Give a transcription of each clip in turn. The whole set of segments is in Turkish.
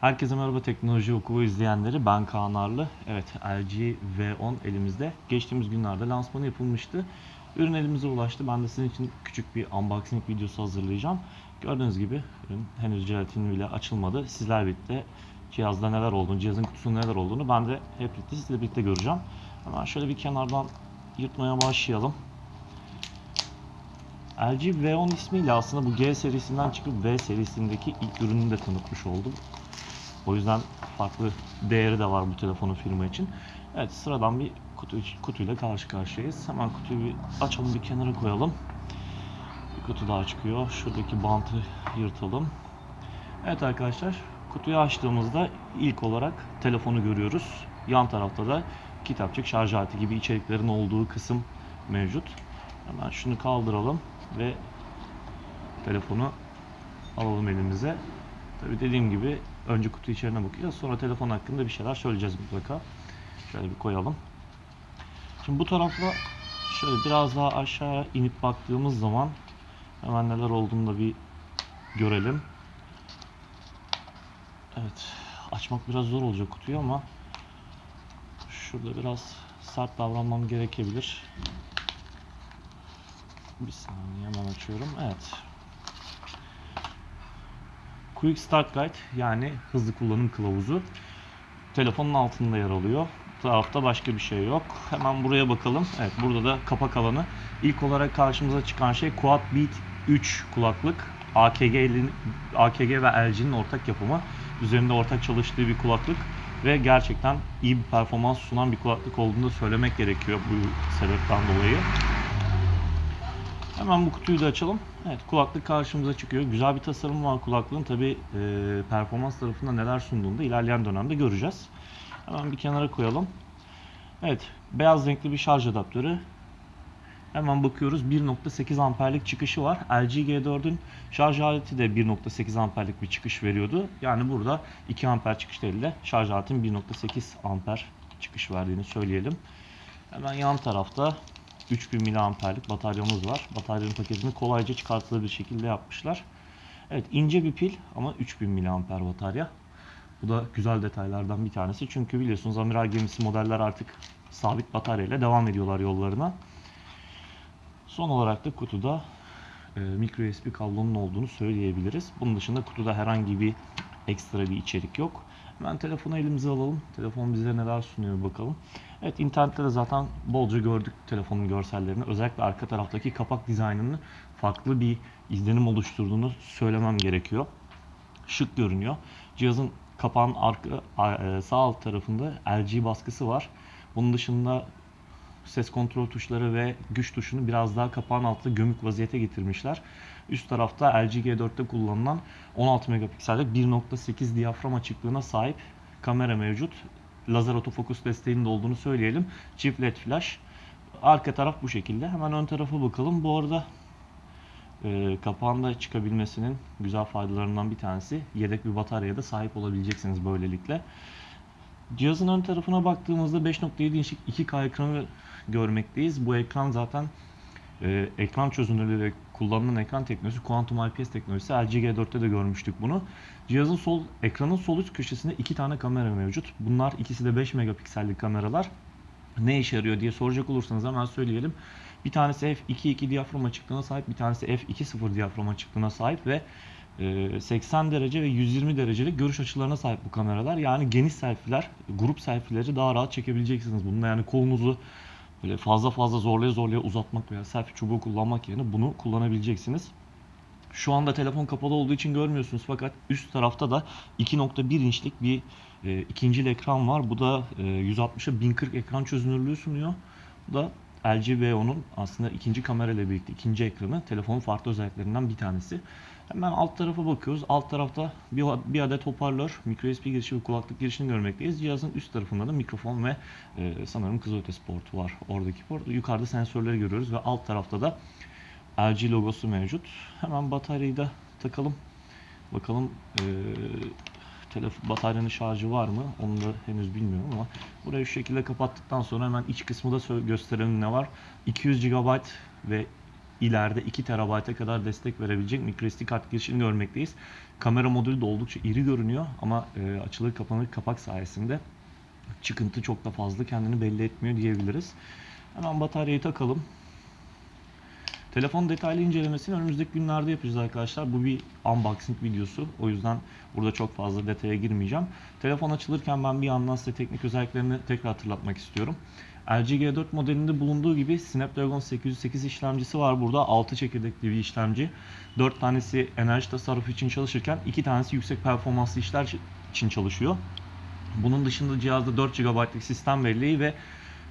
Herkese merhaba teknoloji okulu izleyenleri. Ben Kaan Arlı. Evet LG V10 elimizde. Geçtiğimiz günlerde lansmanı yapılmıştı. Ürün elimize ulaştı. Ben de sizin için küçük bir unboxing videosu hazırlayacağım. Gördüğünüz gibi ürün henüz jelatini bile açılmadı. Sizler birlikte cihazda neler olduğunu, cihazın kutusunda neler olduğunu ben de hep birlikte sizle birlikte göreceğim. Hemen şöyle bir kenardan yırtmaya başlayalım. LG V10 ismiyle aslında bu G serisinden çıkıp V serisindeki ilk ürününü de tanıtmış oldum. O yüzden farklı değeri de var bu telefonun firma için. Evet sıradan bir kutu, kutuyla karşı karşıyayız. Hemen kutuyu bir açalım bir kenara koyalım. Bir kutu daha çıkıyor. Şuradaki bantı yırtalım. Evet arkadaşlar kutuyu açtığımızda ilk olarak telefonu görüyoruz. Yan tarafta da kitapçık, şarj aleti gibi içeriklerin olduğu kısım mevcut. Hemen şunu kaldıralım ve telefonu alalım elimize. Tabi dediğim gibi önce kutu içeriğine bakacağız. Sonra telefon hakkında bir şeyler söyleyeceğiz mutlaka. Şöyle bir koyalım. Şimdi bu tarafla şöyle biraz daha aşağı inip baktığımız zaman hemen neler olduğunu da bir görelim. Evet. Açmak biraz zor olacak kutuyu ama şurada biraz sert davranmam gerekebilir. Bir saniye hemen açıyorum. Evet. Quick Start Guide yani hızlı kullanım kılavuzu telefonun altında yer alıyor. Tarafta başka bir şey yok. Hemen buraya bakalım. Evet burada da kapak alanı. İlk olarak karşımıza çıkan şey Quad Beat 3 kulaklık. AKG'nin AKG ve LG'nin ortak yapımı. Üzerinde ortak çalıştığı bir kulaklık ve gerçekten iyi bir performans sunan bir kulaklık olduğunu söylemek gerekiyor bu sebepten dolayı. Hemen bu kutuyu da açalım. Evet kulaklık karşımıza çıkıyor. Güzel bir tasarım var kulaklığın. Tabi e, performans tarafında neler sunduğunu da ilerleyen dönemde göreceğiz. Hemen bir kenara koyalım. Evet beyaz renkli bir şarj adaptörü. Hemen bakıyoruz 1.8 amperlik çıkışı var. LG G4'ün şarj aleti de 1.8 amperlik bir çıkış veriyordu. Yani burada 2 amper çıkış değil de şarj aletinin 1.8 amper çıkış verdiğini söyleyelim. Hemen yan tarafta 3000 mAh'lik bataryamız var. Bataryanın paketini kolayca çıkartılır bir şekilde yapmışlar. Evet ince bir pil ama 3000 mAh batarya. Bu da güzel detaylardan bir tanesi. Çünkü biliyorsunuz amiral gemisi modeller artık sabit bataryayla devam ediyorlar yollarına. Son olarak da kutuda e, micro USB kablonun olduğunu söyleyebiliriz. Bunun dışında kutuda herhangi bir ekstra bir içerik yok. Hemen telefonu elimize alalım. Telefon bize neler sunuyor bakalım. Evet internette de zaten bolca gördük telefonun görsellerini. Özellikle arka taraftaki kapak dizaynının farklı bir izlenim oluşturduğunu söylemem gerekiyor. Şık görünüyor. Cihazın kapağın arka e, sağ alt tarafında LG baskısı var. Bunun dışında ses kontrol tuşları ve güç tuşunu biraz daha kapağın altında gömük vaziyete getirmişler. Üst tarafta LG G4'te kullanılan 16 megapiksellik 1.8 diyafram açıklığına sahip kamera mevcut. Lazer otofokus desteğinin de olduğunu söyleyelim. Çift led flash. Arka taraf bu şekilde. Hemen ön tarafa bakalım. Bu arada e, kapağında çıkabilmesinin güzel faydalarından bir tanesi yedek bir bataryaya da sahip olabileceksiniz böylelikle. Cihazın ön tarafına baktığımızda 5.7 inçlik 2K ekranı görmekteyiz. Bu ekran zaten e, ekran çözünürlüğü kullanılan ekran teknolojisi Quantum IPS teknolojisi. LG G4'te de görmüştük bunu. Cihazın sol ekranın sol üst köşesinde iki tane kamera mevcut. Bunlar ikisi de 5 megapiksellik kameralar. Ne işe yarıyor diye soracak olursanız hemen söyleyelim. Bir tanesi f2.2 diyafram açıklığına sahip, bir tanesi f2.0 diyafram açıklığına sahip ve 80 derece ve 120 derecelik görüş açılarına sahip bu kameralar. Yani geniş selfie'ler, grup selfie'leri daha rahat çekebileceksiniz. Bununla yani kolunuzu böyle fazla fazla zorlaya zorlaya uzatmak veya selfie çubuğu kullanmak yerine bunu kullanabileceksiniz. Şu anda telefon kapalı olduğu için görmüyorsunuz fakat üst tarafta da 2.1 inçlik bir e, ikincil ekran var. Bu da e, 160'a 1040 ekran çözünürlüğü sunuyor. Bu da LG V10'un aslında ikinci kamera ile birlikte ikinci ekranı telefonun farklı özelliklerinden bir tanesi. Hemen alt tarafa bakıyoruz. Alt tarafta bir, bir adet hoparlör, micro USB girişi ve kulaklık girişini görmekteyiz. Cihazın üst tarafında da mikrofon ve e, sanırım kızılötesi portu var. Oradaki port. Yukarıda sensörleri görüyoruz ve alt tarafta da LG logosu mevcut. Hemen bataryayı da takalım. Bakalım e, telefon bataryanın şarjı var mı? Onu da henüz bilmiyorum ama burayı şu şekilde kapattıktan sonra hemen iç kısmı da gösterelim ne var. 200 GB ve ileride 2 TB'a kadar destek verebilecek microSD kart girişini görmekteyiz. Kamera modülü de oldukça iri görünüyor ama e, açılır kapanır kapak sayesinde çıkıntı çok da fazla kendini belli etmiyor diyebiliriz. Hemen bataryayı takalım. Telefon detaylı incelemesini önümüzdeki günlerde yapacağız arkadaşlar. Bu bir unboxing videosu. O yüzden burada çok fazla detaya girmeyeceğim. Telefon açılırken ben bir yandan size teknik özelliklerini tekrar hatırlatmak istiyorum. LG G4 modelinde bulunduğu gibi Snapdragon 808 işlemcisi var burada. 6 çekirdekli bir işlemci. 4 tanesi enerji tasarrufu için çalışırken 2 tanesi yüksek performanslı işler için çalışıyor. Bunun dışında cihazda 4 GB'lık sistem belleği ve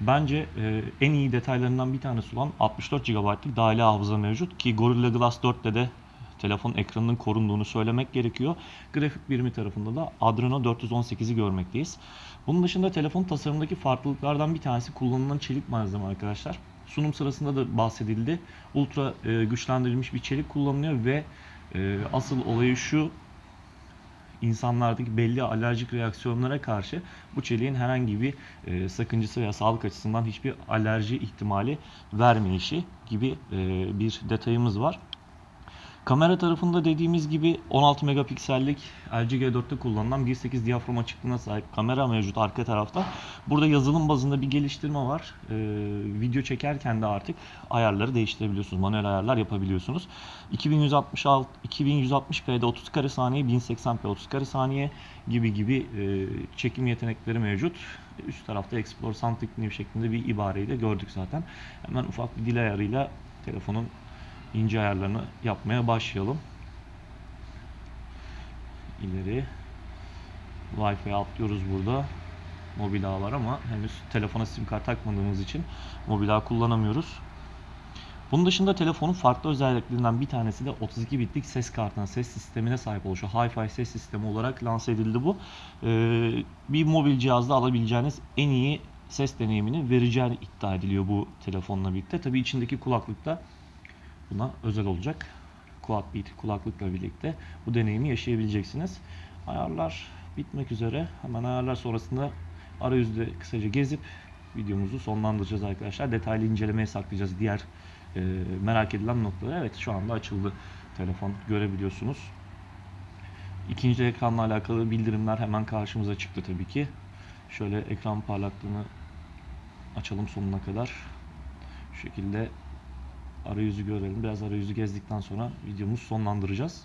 bence e, en iyi detaylarından bir tanesi olan 64 GB'lık dahili hafıza mevcut ki Gorilla Glass 4'te de telefon ekranının korunduğunu söylemek gerekiyor. Grafik birimi tarafında da Adreno 418'i görmekteyiz. Bunun dışında telefon tasarımındaki farklılıklardan bir tanesi kullanılan çelik malzeme arkadaşlar. Sunum sırasında da bahsedildi. Ultra e, güçlendirilmiş bir çelik kullanılıyor ve e, asıl olayı şu insanlardaki belli alerjik reaksiyonlara karşı bu çeliğin herhangi bir e, sakıncası veya sağlık açısından hiçbir alerji ihtimali vermeyişi gibi e, bir detayımız var. Kamera tarafında dediğimiz gibi 16 megapiksellik LG G4'te kullanılan 1.8 diyafram açıklığına sahip kamera mevcut arka tarafta. Burada yazılım bazında bir geliştirme var. Ee, video çekerken de artık ayarları değiştirebiliyorsunuz. Manuel ayarlar yapabiliyorsunuz. 2166 2160p'de 30 kare saniye, 1080p 30 kare saniye gibi gibi e, çekim yetenekleri mevcut. Üst tarafta Explore Something New şeklinde bir ibareyi de gördük zaten. Hemen ufak bir dil ayarıyla telefonun ince ayarlarını yapmaya başlayalım. İleri Wi-Fi atlıyoruz burada. Mobil ağ var ama henüz telefona sim kart takmadığımız için mobil ağ kullanamıyoruz. Bunun dışında telefonun farklı özelliklerinden bir tanesi de 32 bitlik ses kartına, ses sistemine sahip oluşu. Hi-Fi ses sistemi olarak lanse edildi bu. Ee, bir mobil cihazda alabileceğiniz en iyi ses deneyimini vereceğini iddia ediliyor bu telefonla birlikte. Tabii içindeki kulaklıkta buna özel olacak. Quad Beat kulaklıkla birlikte bu deneyimi yaşayabileceksiniz. Ayarlar bitmek üzere. Hemen ayarlar sonrasında arayüzde kısaca gezip videomuzu sonlandıracağız arkadaşlar. Detaylı incelemeye saklayacağız diğer e, merak edilen noktaları. Evet şu anda açıldı telefon görebiliyorsunuz. İkinci ekranla alakalı bildirimler hemen karşımıza çıktı tabii ki. Şöyle ekran parlaklığını açalım sonuna kadar. Şu şekilde arayüzü görelim. Biraz arayüzü gezdikten sonra videomuzu sonlandıracağız.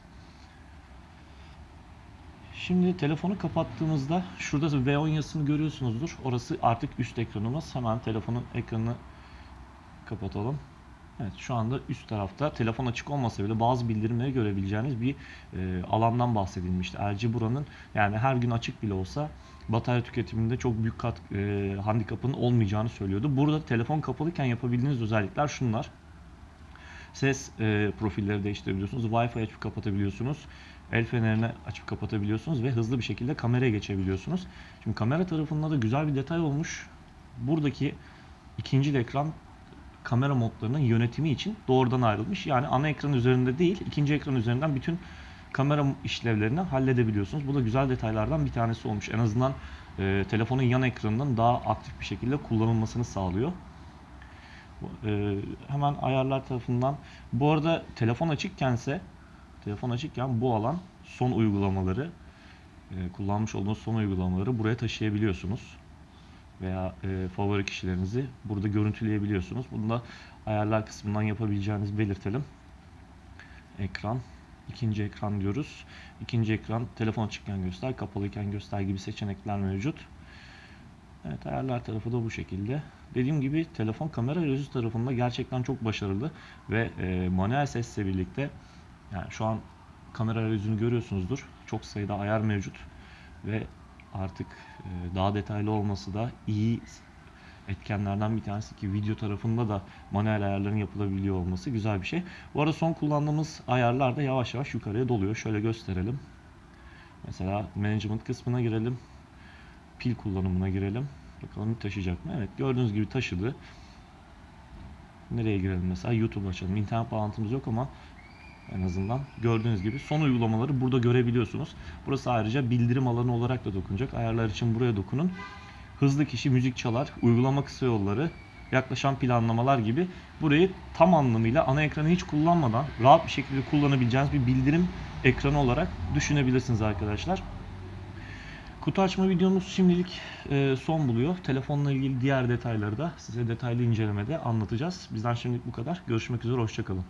Şimdi telefonu kapattığımızda şurada V10 yazısını görüyorsunuzdur. Orası artık üst ekranımız. Hemen telefonun ekranını kapatalım. Evet şu anda üst tarafta telefon açık olmasa bile bazı bildirimleri görebileceğiniz bir e, alandan bahsedilmişti. LG buranın yani her gün açık bile olsa batarya tüketiminde çok büyük kat, e, handikapının olmayacağını söylüyordu. Burada telefon kapalıyken yapabildiğiniz özellikler şunlar. Ses e, profilleri değiştirebiliyorsunuz. Wi-Fi açıp kapatabiliyorsunuz. El fenerini açıp kapatabiliyorsunuz ve hızlı bir şekilde kameraya geçebiliyorsunuz. Şimdi kamera tarafında da güzel bir detay olmuş. Buradaki ikinci ekran kamera modlarının yönetimi için doğrudan ayrılmış. Yani ana ekran üzerinde değil, ikinci ekran üzerinden bütün kamera işlevlerini halledebiliyorsunuz. Bu da güzel detaylardan bir tanesi olmuş. En azından e, telefonun yan ekranının daha aktif bir şekilde kullanılmasını sağlıyor. E, hemen ayarlar tarafından. Bu arada telefon açıkkense telefon açıkken bu alan son uygulamaları e, kullanmış olduğunuz son uygulamaları buraya taşıyabiliyorsunuz veya e, favori kişilerinizi burada görüntüleyebiliyorsunuz. Bunu da ayarlar kısmından yapabileceğinizi belirtelim. Ekran, ikinci ekran diyoruz. İkinci ekran telefon açıkken göster, kapalıyken göster gibi seçenekler mevcut. Evet ayarlar tarafı da bu şekilde. Dediğim gibi telefon kamera arayüzü tarafında gerçekten çok başarılı ve e, manuel sesle birlikte yani şu an kamera arayüzünü görüyorsunuzdur. Çok sayıda ayar mevcut ve artık e, daha detaylı olması da iyi etkenlerden bir tanesi ki video tarafında da manuel ayarların yapılabiliyor olması güzel bir şey. Bu arada son kullandığımız ayarlar da yavaş yavaş yukarıya doluyor. Şöyle gösterelim. Mesela management kısmına girelim. Pil kullanımına girelim. Bakalım taşıyacak mı? Evet gördüğünüz gibi taşıdı. Nereye girelim mesela? YouTube açalım. İnternet bağlantımız yok ama en azından gördüğünüz gibi son uygulamaları burada görebiliyorsunuz. Burası ayrıca bildirim alanı olarak da dokunacak. Ayarlar için buraya dokunun. Hızlı kişi müzik çalar, uygulama kısa yolları, yaklaşan planlamalar gibi burayı tam anlamıyla ana ekranı hiç kullanmadan rahat bir şekilde kullanabileceğiniz bir bildirim ekranı olarak düşünebilirsiniz arkadaşlar. Kutu açma videomuz şimdilik e, son buluyor. Telefonla ilgili diğer detayları da size detaylı incelemede anlatacağız. Bizden şimdilik bu kadar. Görüşmek üzere, hoşçakalın.